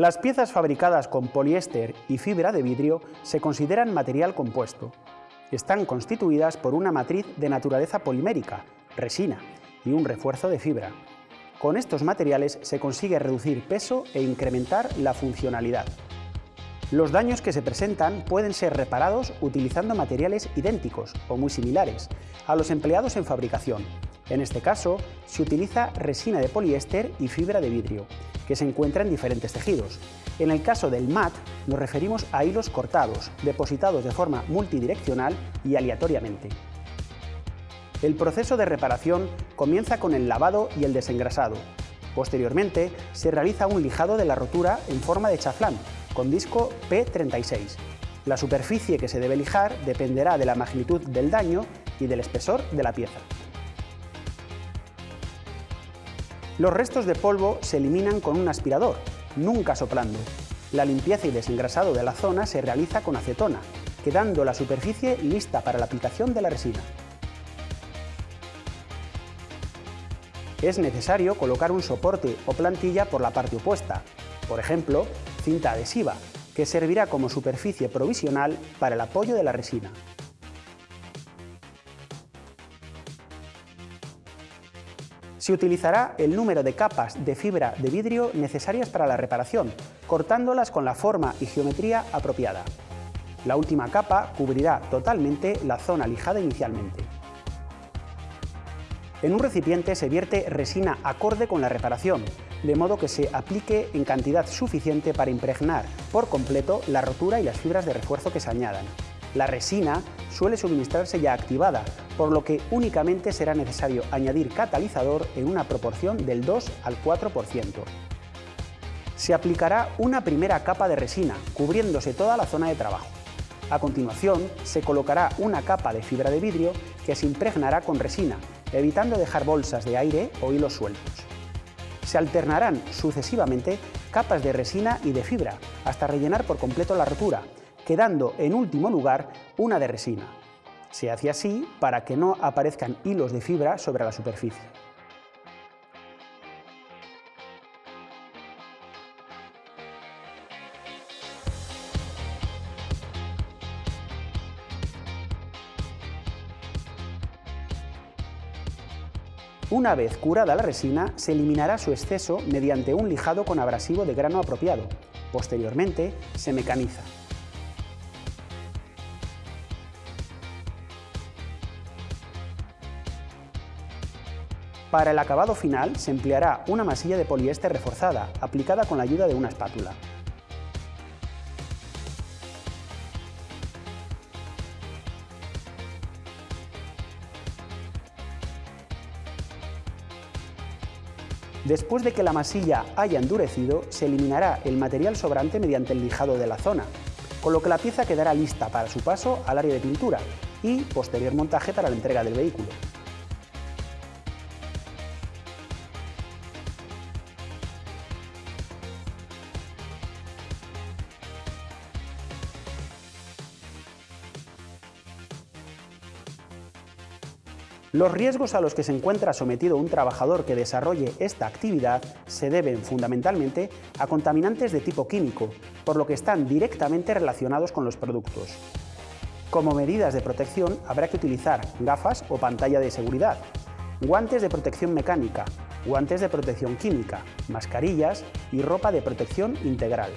Las piezas fabricadas con poliéster y fibra de vidrio se consideran material compuesto. Están constituidas por una matriz de naturaleza polimérica, resina, y un refuerzo de fibra. Con estos materiales se consigue reducir peso e incrementar la funcionalidad. Los daños que se presentan pueden ser reparados utilizando materiales idénticos o muy similares a los empleados en fabricación. En este caso, se utiliza resina de poliéster y fibra de vidrio, que se encuentra en diferentes tejidos. En el caso del MAT nos referimos a hilos cortados, depositados de forma multidireccional y aleatoriamente. El proceso de reparación comienza con el lavado y el desengrasado. Posteriormente, se realiza un lijado de la rotura en forma de chaflán, con disco P36. La superficie que se debe lijar dependerá de la magnitud del daño y del espesor de la pieza. Los restos de polvo se eliminan con un aspirador, nunca soplando. La limpieza y desengrasado de la zona se realiza con acetona, quedando la superficie lista para la aplicación de la resina. Es necesario colocar un soporte o plantilla por la parte opuesta, por ejemplo, cinta adhesiva, que servirá como superficie provisional para el apoyo de la resina. Se utilizará el número de capas de fibra de vidrio necesarias para la reparación, cortándolas con la forma y geometría apropiada. La última capa cubrirá totalmente la zona lijada inicialmente. En un recipiente se vierte resina acorde con la reparación, de modo que se aplique en cantidad suficiente para impregnar por completo la rotura y las fibras de refuerzo que se añadan. La resina suele suministrarse ya activada, por lo que únicamente será necesario añadir catalizador en una proporción del 2 al 4%. Se aplicará una primera capa de resina, cubriéndose toda la zona de trabajo. A continuación, se colocará una capa de fibra de vidrio que se impregnará con resina, evitando dejar bolsas de aire o hilos sueltos. Se alternarán sucesivamente capas de resina y de fibra, hasta rellenar por completo la rotura, quedando en último lugar una de resina. Se hace así para que no aparezcan hilos de fibra sobre la superficie. Una vez curada la resina, se eliminará su exceso mediante un lijado con abrasivo de grano apropiado. Posteriormente, se mecaniza. Para el acabado final se empleará una masilla de poliéster reforzada, aplicada con la ayuda de una espátula. Después de que la masilla haya endurecido, se eliminará el material sobrante mediante el lijado de la zona, con lo que la pieza quedará lista para su paso al área de pintura y posterior montaje para la entrega del vehículo. Los riesgos a los que se encuentra sometido un trabajador que desarrolle esta actividad se deben fundamentalmente a contaminantes de tipo químico, por lo que están directamente relacionados con los productos. Como medidas de protección habrá que utilizar gafas o pantalla de seguridad, guantes de protección mecánica, guantes de protección química, mascarillas y ropa de protección integral.